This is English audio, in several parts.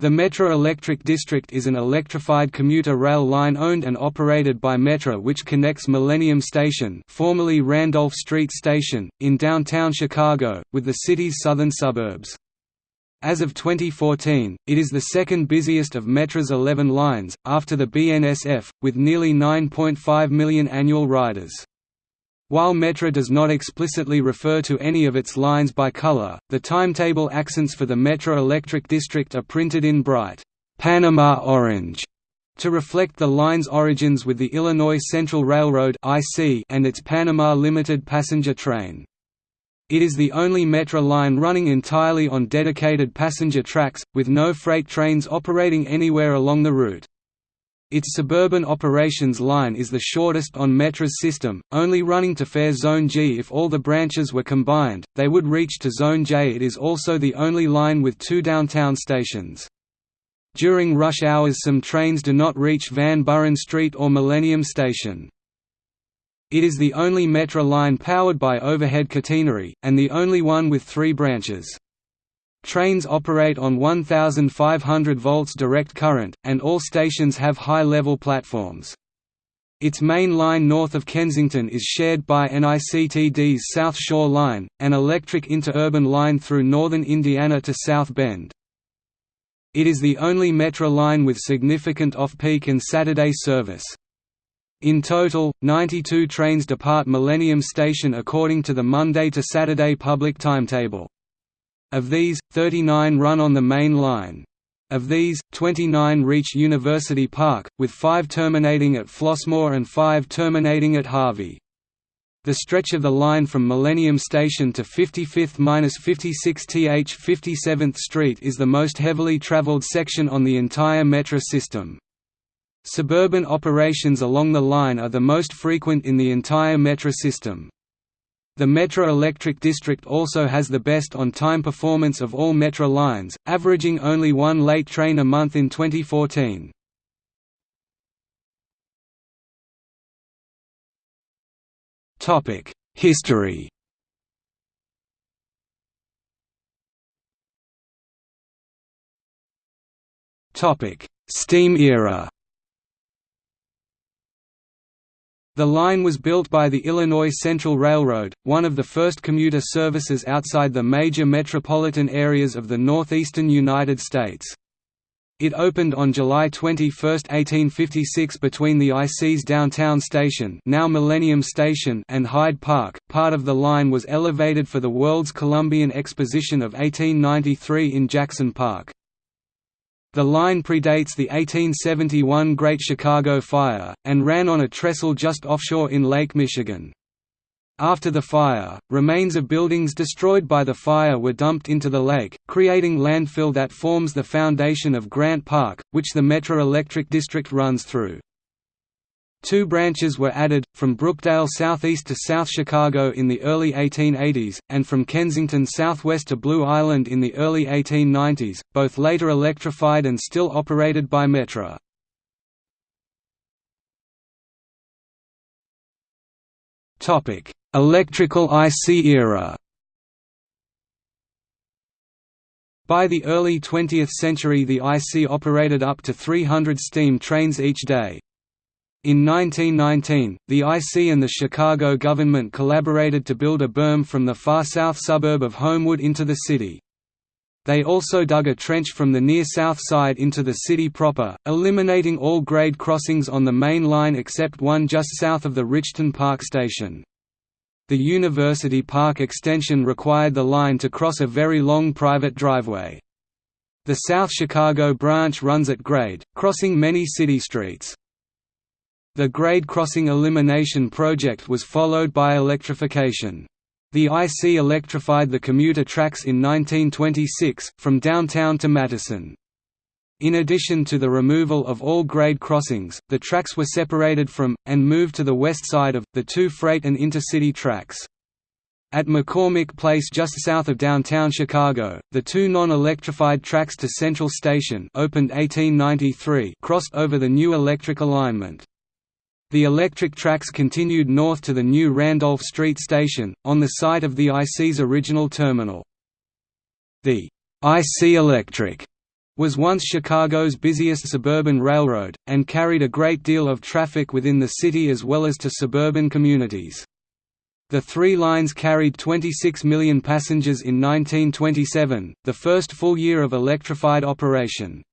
The Metra Electric District is an electrified commuter rail line owned and operated by Metra which connects Millennium Station formerly Randolph Street Station, in downtown Chicago, with the city's southern suburbs. As of 2014, it is the second busiest of Metra's 11 lines, after the BNSF, with nearly 9.5 million annual riders. While Metra does not explicitly refer to any of its lines by color, the timetable accents for the Metra Electric District are printed in bright, Panama orange, to reflect the line's origins with the Illinois Central Railroad and its Panama Limited passenger train. It is the only Metra line running entirely on dedicated passenger tracks, with no freight trains operating anywhere along the route. Its suburban operations line is the shortest on Metra's system, only running to Fare Zone G if all the branches were combined, they would reach to Zone J It is also the only line with two downtown stations. During rush hours some trains do not reach Van Buren Street or Millennium Station. It is the only Metra line powered by overhead catenary, and the only one with three branches. Trains operate on 1500 volts direct current, and all stations have high-level platforms. Its main line north of Kensington is shared by NICTD's South Shore Line, an electric interurban line through northern Indiana to South Bend. It is the only Metra line with significant off-peak and Saturday service. In total, 92 trains depart Millennium Station according to the Monday to Saturday public timetable. Of these, 39 run on the main line. Of these, 29 reach University Park, with five terminating at Flossmoor and five terminating at Harvey. The stretch of the line from Millennium Station to 55–56th 57th Street is the most heavily traveled section on the entire Metra system. Suburban operations along the line are the most frequent in the entire Metra system. The Metra Electric District also has the best on-time performance of all Metra lines, averaging only one late train a month in 2014. History Steam era The line was built by the Illinois Central Railroad, one of the first commuter services outside the major metropolitan areas of the northeastern United States. It opened on July 21, 1856 between the IC's downtown station now Millennium Station and Hyde Park. Part of the line was elevated for the World's Columbian Exposition of 1893 in Jackson Park. The line predates the 1871 Great Chicago Fire, and ran on a trestle just offshore in Lake Michigan. After the fire, remains of buildings destroyed by the fire were dumped into the lake, creating landfill that forms the foundation of Grant Park, which the Metra Electric District runs through. Two branches were added, from Brookdale southeast to South Chicago in the early 1880s, and from Kensington southwest to Blue Island in the early 1890s, both later electrified and still operated by Metra. Electrical IC era By the early 20th century the IC operated up to 300 steam trains each day, in 1919, the IC and the Chicago government collaborated to build a berm from the far south suburb of Homewood into the city. They also dug a trench from the near south side into the city proper, eliminating all grade crossings on the main line except one just south of the Richton Park station. The University Park extension required the line to cross a very long private driveway. The South Chicago branch runs at grade, crossing many city streets. The grade crossing elimination project was followed by electrification. The IC electrified the commuter tracks in 1926, from downtown to Madison. In addition to the removal of all grade crossings, the tracks were separated from, and moved to the west side of, the two freight and intercity tracks. At McCormick Place just south of downtown Chicago, the two non-electrified tracks to Central Station opened 1893 crossed over the new electric alignment. The electric tracks continued north to the new Randolph Street station, on the site of the IC's original terminal. The IC Electric was once Chicago's busiest suburban railroad, and carried a great deal of traffic within the city as well as to suburban communities. The three lines carried 26 million passengers in 1927, the first full year of electrified operation.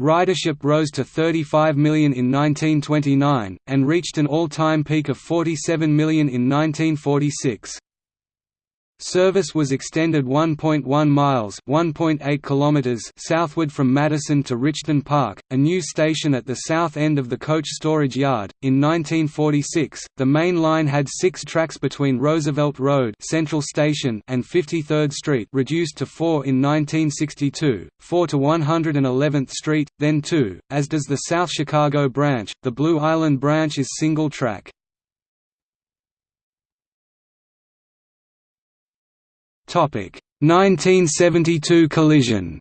Ridership rose to 35 million in 1929, and reached an all-time peak of 47 million in 1946. Service was extended 1.1 miles (1.8 kilometers) southward from Madison to Richton Park, a new station at the south end of the coach storage yard. In 1946, the main line had 6 tracks between Roosevelt Road, Central Station, and 53rd Street, reduced to 4 in 1962, 4 to 111th Street, then 2, as does the South Chicago branch. The Blue Island branch is single track. 1972 collision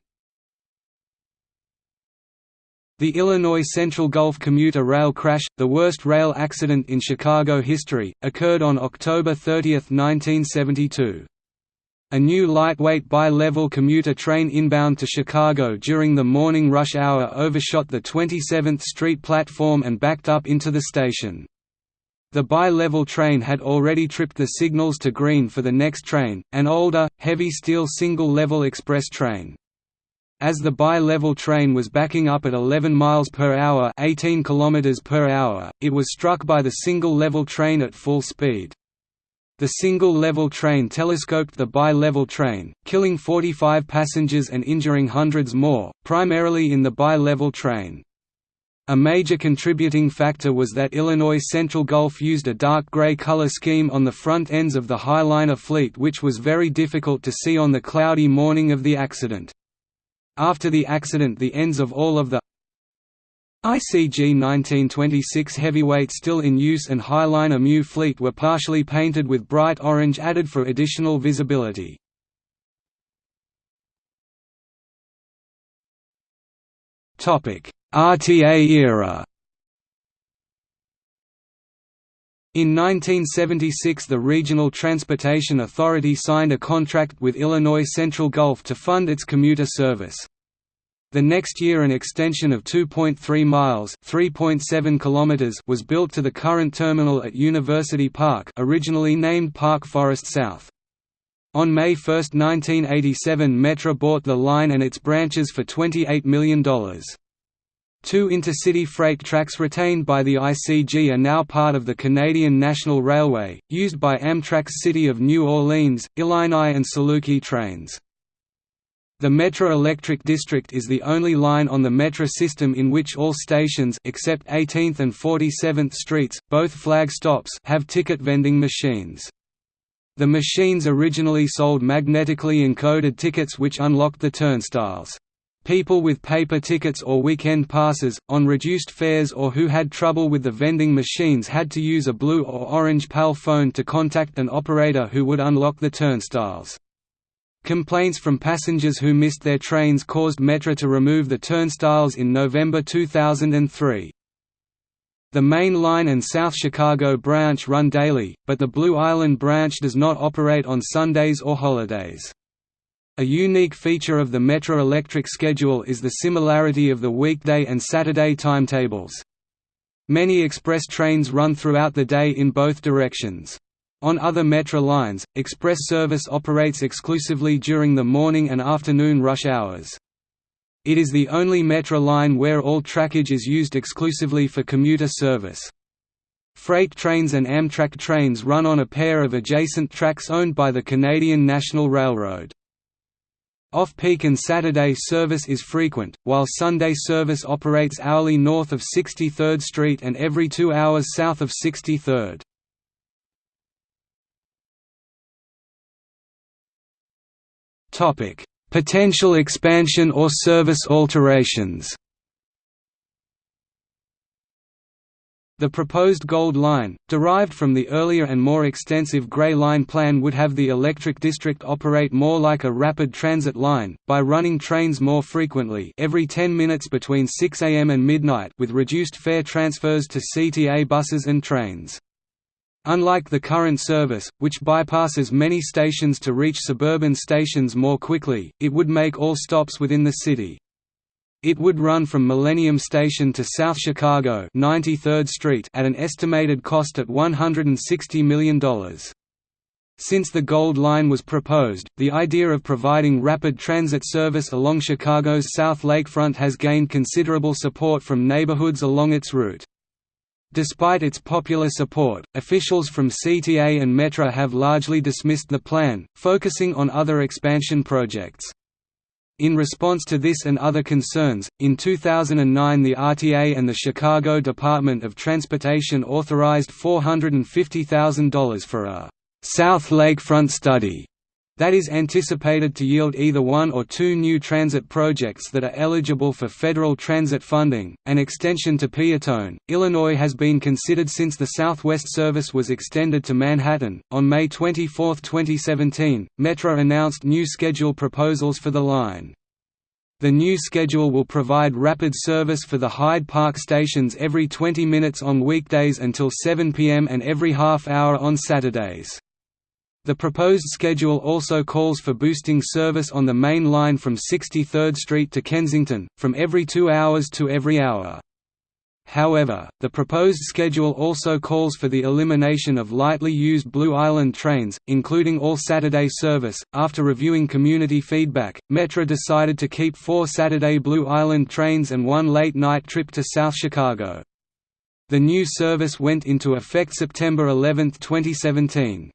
The Illinois Central Gulf commuter rail crash, the worst rail accident in Chicago history, occurred on October 30, 1972. A new lightweight bi-level commuter train inbound to Chicago during the morning rush hour overshot the 27th Street platform and backed up into the station. The bi-level train had already tripped the signals to green for the next train, an older, heavy steel single-level express train. As the bi-level train was backing up at 11 miles per hour, 18 kilometers per hour, it was struck by the single-level train at full speed. The single-level train telescoped the bi-level train, killing 45 passengers and injuring hundreds more, primarily in the bi-level train. A major contributing factor was that Illinois Central Gulf used a dark gray color scheme on the front ends of the Highliner fleet which was very difficult to see on the cloudy morning of the accident. After the accident the ends of all of the ICG 1926 heavyweight still in use and Highliner MU fleet were partially painted with bright orange added for additional visibility. Topic RTA era In 1976 the Regional Transportation Authority signed a contract with Illinois Central Gulf to fund its commuter service. The next year an extension of 2.3 miles (3.7 kilometers) was built to the current terminal at University Park, originally named Park Forest South. On May 1, 1987 Metra bought the line and its branches for $28 million. Two intercity freight tracks retained by the ICG are now part of the Canadian National Railway, used by Amtrak's City of New Orleans, Illini and Saluki trains. The Metra Electric District is the only line on the Metra system in which all stations except 18th and 47th Streets, both flag stops have ticket vending machines. The machines originally sold magnetically encoded tickets which unlocked the turnstiles. People with paper tickets or weekend passes, on reduced fares or who had trouble with the vending machines had to use a blue or orange PAL phone to contact an operator who would unlock the turnstiles. Complaints from passengers who missed their trains caused Metra to remove the turnstiles in November 2003. The Main Line and South Chicago branch run daily, but the Blue Island branch does not operate on Sundays or holidays. A unique feature of the Metra Electric schedule is the similarity of the weekday and Saturday timetables. Many express trains run throughout the day in both directions. On other Metra lines, express service operates exclusively during the morning and afternoon rush hours. It is the only Metra line where all trackage is used exclusively for commuter service. Freight trains and Amtrak trains run on a pair of adjacent tracks owned by the Canadian National Railroad. Off-peak and Saturday service is frequent, while Sunday service operates hourly north of 63rd Street and every two hours south of 63rd. Potential expansion or service alterations The proposed Gold Line, derived from the earlier and more extensive Grey Line plan would have the electric district operate more like a rapid transit line, by running trains more frequently every 10 minutes between 6 am and midnight with reduced fare transfers to CTA buses and trains. Unlike the current service, which bypasses many stations to reach suburban stations more quickly, it would make all stops within the city. It would run from Millennium Station to South Chicago 93rd Street at an estimated cost at $160 million. Since the Gold Line was proposed, the idea of providing rapid transit service along Chicago's South Lakefront has gained considerable support from neighborhoods along its route. Despite its popular support, officials from CTA and Metra have largely dismissed the plan, focusing on other expansion projects. In response to this and other concerns, in 2009 the RTA and the Chicago Department of Transportation authorized $450,000 for a «South Lakefront study» that is anticipated to yield either one or two new transit projects that are eligible for federal transit funding. An extension to Peotone, Illinois has been considered since the Southwest service was extended to Manhattan. On May 24, 2017, Metra announced new schedule proposals for the line. The new schedule will provide rapid service for the Hyde Park stations every 20 minutes on weekdays until 7 p.m. and every half hour on Saturdays. The proposed schedule also calls for boosting service on the main line from 63rd Street to Kensington, from every two hours to every hour. However, the proposed schedule also calls for the elimination of lightly used Blue Island trains, including all Saturday service. After reviewing community feedback, Metra decided to keep four Saturday Blue Island trains and one late night trip to South Chicago. The new service went into effect September 11, 2017.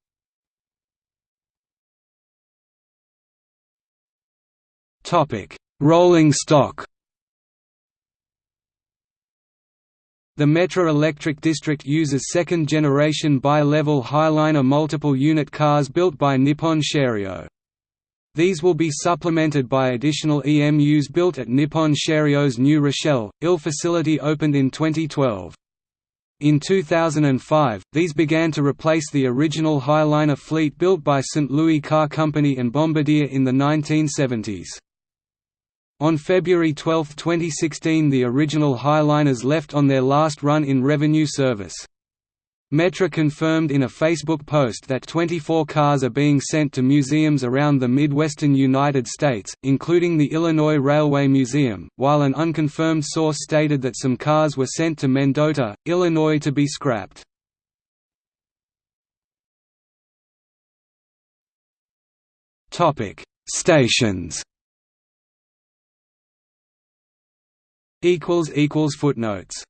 Topic: Rolling stock. The Metra Electric District uses second-generation bi-level Highliner multiple-unit cars built by Nippon Sharyo. These will be supplemented by additional EMUs built at Nippon Sharyo's New Rochelle, IL facility opened in 2012. In 2005, these began to replace the original Highliner fleet built by St. Louis Car Company and Bombardier in the 1970s. On February 12, 2016 the original Highliners left on their last run in revenue service. Metra confirmed in a Facebook post that 24 cars are being sent to museums around the Midwestern United States, including the Illinois Railway Museum, while an unconfirmed source stated that some cars were sent to Mendota, Illinois to be scrapped. Stations Footnotes